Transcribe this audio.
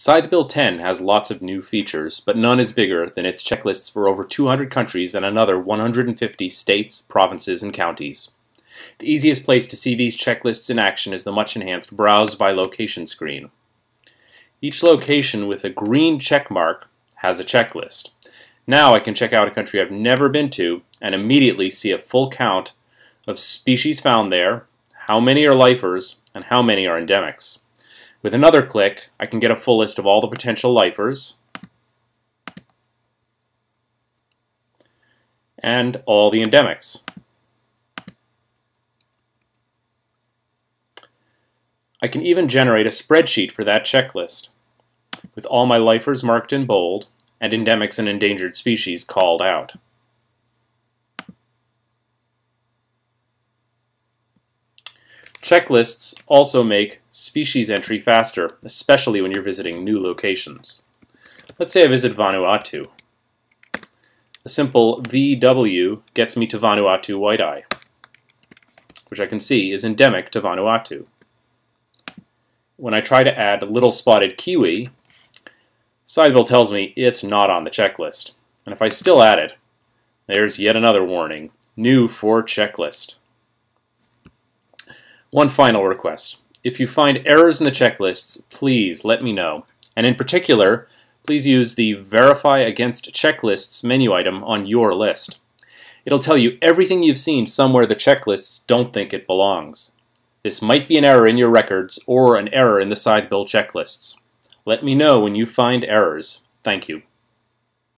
Scythebill 10 has lots of new features, but none is bigger than its checklists for over 200 countries and another 150 states, provinces, and counties. The easiest place to see these checklists in action is the much enhanced Browse by Location screen. Each location with a green check mark has a checklist. Now I can check out a country I've never been to and immediately see a full count of species found there, how many are lifers, and how many are endemics. With another click, I can get a full list of all the potential lifers and all the endemics. I can even generate a spreadsheet for that checklist, with all my lifers marked in bold and endemics and endangered species called out. Checklists also make species entry faster, especially when you're visiting new locations. Let's say I visit Vanuatu. A simple VW gets me to Vanuatu white-eye, which I can see is endemic to Vanuatu. When I try to add little spotted kiwi, scythebill tells me it's not on the checklist. And if I still add it, there's yet another warning, new for checklist. One final request. If you find errors in the checklists, please let me know. And in particular, please use the Verify Against Checklists menu item on your list. It'll tell you everything you've seen somewhere the checklists don't think it belongs. This might be an error in your records or an error in the Scythebill checklists. Let me know when you find errors. Thank you.